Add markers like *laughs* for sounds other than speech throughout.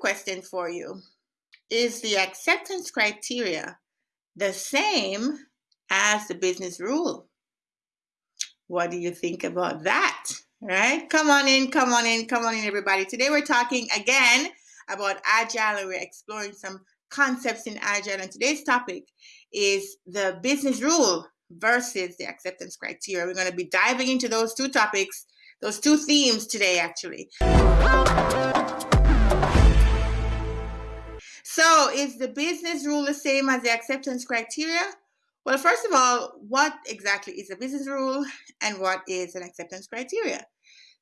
Question for you. Is the acceptance criteria the same as the business rule? What do you think about that? Right? Come on in, come on in, come on in, everybody. Today we're talking again about Agile and we're exploring some concepts in Agile. And today's topic is the business rule versus the acceptance criteria. We're going to be diving into those two topics, those two themes today, actually. So, is the business rule the same as the acceptance criteria? Well, first of all, what exactly is a business rule and what is an acceptance criteria?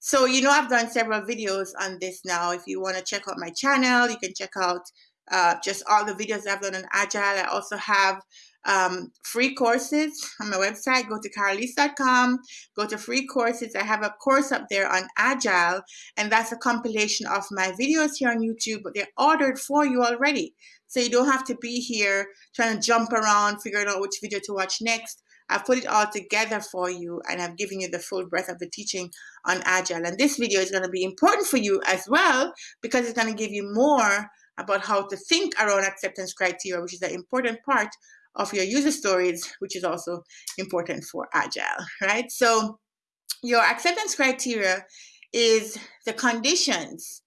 So, you know, I've done several videos on this now. If you want to check out my channel, you can check out uh, just all the videos I've done on Agile. I also have um, free courses on my website. Go to carolise.com, go to free courses. I have a course up there on Agile, and that's a compilation of my videos here on YouTube, but they're ordered for you already. So you don't have to be here trying to jump around, figuring out which video to watch next. I've put it all together for you and I've given you the full breadth of the teaching on Agile. And this video is going to be important for you as well because it's going to give you more about how to think around acceptance criteria, which is an important part of your user stories, which is also important for Agile, right? So your acceptance criteria is the conditions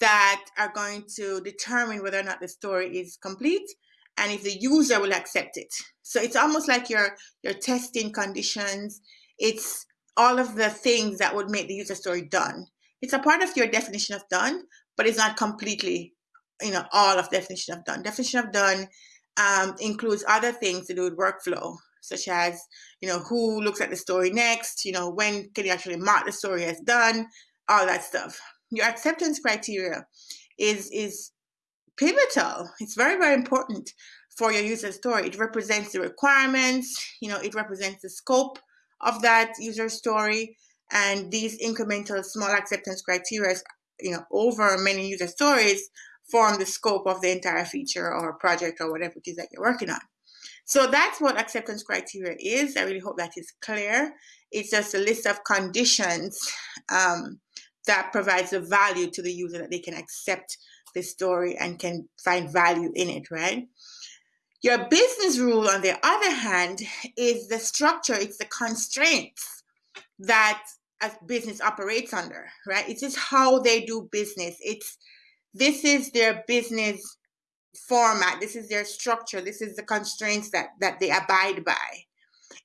that are going to determine whether or not the story is complete and if the user will accept it. So it's almost like your your testing conditions. It's all of the things that would make the user story done. It's a part of your definition of done, but it's not completely, you know, all of definition of done. Definition of done um, includes other things to do with workflow, such as, you know, who looks at the story next, you know, when can you actually mark the story as done, all that stuff. Your acceptance criteria is is pivotal. It's very, very important for your user story. It represents the requirements, you know, it represents the scope of that user story. And these incremental small acceptance criteria, you know, over many user stories form the scope of the entire feature or project or whatever it is that you're working on. So that's what acceptance criteria is. I really hope that is clear. It's just a list of conditions um, that provides a value to the user that they can accept the story and can find value in it, right? Your business rule, on the other hand, is the structure, it's the constraints that a business operates under, right? It is just how they do business. It's this is their business format. This is their structure. This is the constraints that that they abide by.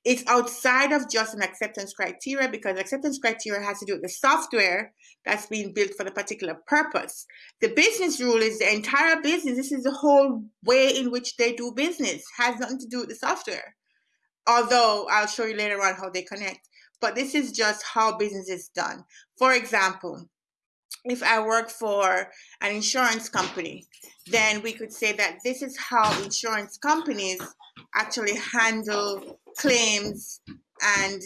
It's outside of just an acceptance criteria because acceptance criteria has to do with the software that's being built for the particular purpose. The business rule is the entire business. This is the whole way in which they do business. Has nothing to do with the software. Although i'll show you later on how they connect. But this is just how business is done. For example if I work for an insurance company, then we could say that this is how insurance companies actually handle claims and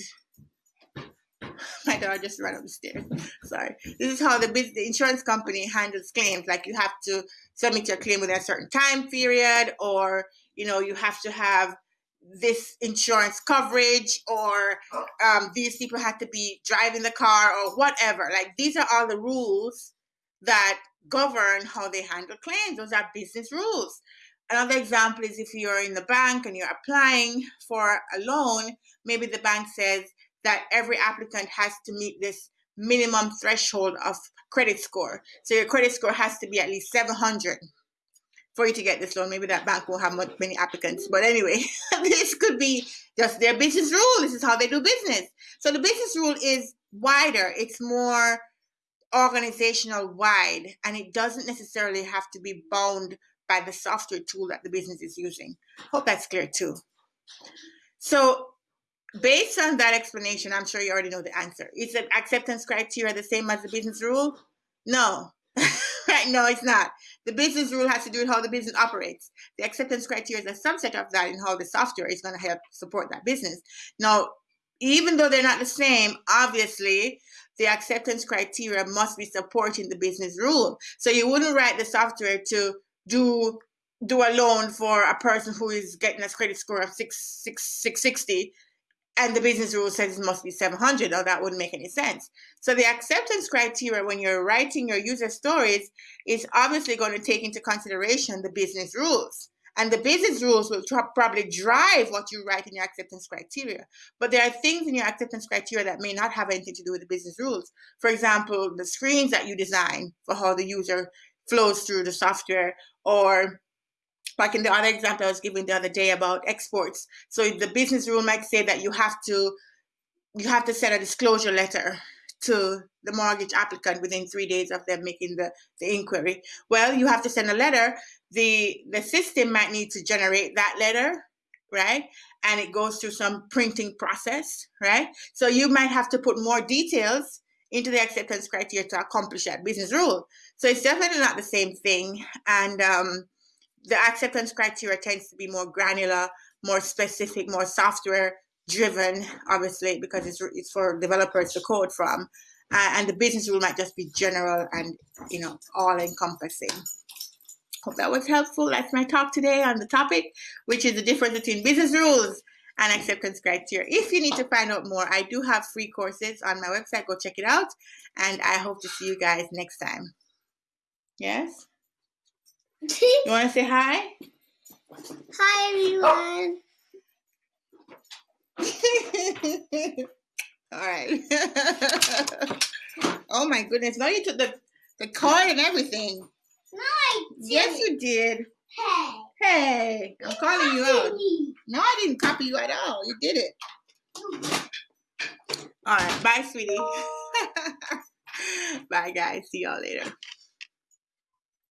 *laughs* my dog just ran up the stairs. Sorry. This is how the, the insurance company handles claims. Like you have to submit your claim within a certain time period, or you know you have to have this insurance coverage or um, these people had to be driving the car or whatever. Like these are all the rules that govern how they handle claims. Those are business rules. Another example is if you're in the bank and you're applying for a loan, maybe the bank says that every applicant has to meet this minimum threshold of credit score. So your credit score has to be at least 700 for you to get this loan. Maybe that bank won't have much, many applicants. But anyway, *laughs* this could be just their business rule. This is how they do business. So the business rule is wider. It's more organizational wide and it doesn't necessarily have to be bound by the software tool that the business is using. Hope that's clear too. So based on that explanation, I'm sure you already know the answer. Is the acceptance criteria the same as the business rule? No? *laughs* *laughs* No, it's not. The business rule has to do with how the business operates. The acceptance criteria is a subset of that and how the software is going to help support that business. Now, even though they're not the same, obviously, the acceptance criteria must be supporting the business rule. So you wouldn't write the software to do do a loan for a person who is getting a credit score of six six six sixty and the business rule says it must be 700 or that wouldn't make any sense. So the acceptance criteria when you're writing your user stories is obviously going to take into consideration the business rules. And the business rules will probably drive what you write in your acceptance criteria. But there are things in your acceptance criteria that may not have anything to do with the business rules. For example the screens that you design for how the user flows through the software or like in the other example I was giving the other day about exports. So the business rule might say that you have to you have to send a disclosure letter to the mortgage applicant within three days of them making the, the inquiry. Well, you have to send a letter. The the system might need to generate that letter, right? And it goes through some printing process, right? So you might have to put more details into the acceptance criteria to accomplish that business rule. So it's definitely not the same thing. And um, the acceptance criteria tends to be more granular, more specific, more software driven, obviously, because it's, it's for developers to code from. Uh, and the business rule might just be general and, you know, all encompassing. Hope that was helpful. That's my talk today on the topic, which is the difference between business rules and acceptance criteria. If you need to find out more, I do have free courses on my website. Go check it out. And I hope to see you guys next time. Yes? *laughs* you want to say hi? Hi, everyone. *laughs* All right. *laughs* oh my goodness! Now you took the the card and everything. No, I did. Yes, you did. Hey. Hey, I'm calling you out. Me. No, I didn't copy you at all. You did it. All right. Bye, sweetie. bye, guys. See y'all later.